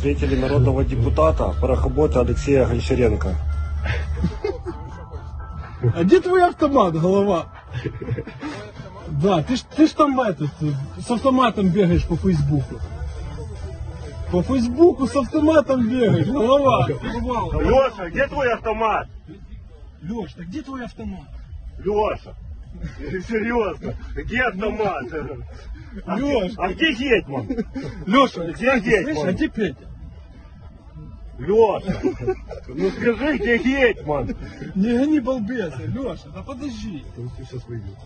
Встретили народного депутата, парохобота Алексея Гончаренко. А где твой автомат, голова? Да, ты ж, ты ж там этот, с автоматом бегаешь по Фейсбуку. По Фейсбуку с автоматом бегаешь, голова. Леша, где твой автомат? Леш, так где твой автомат? Леша, серьезно, где автомат? А где- Леш. А где Гетман? Леша, Где Гетман? слышь, а где Петя? Леша, ну скажи, где Гетман? Не гони балбеса, Леша, да подожди. Сейчас выйдет.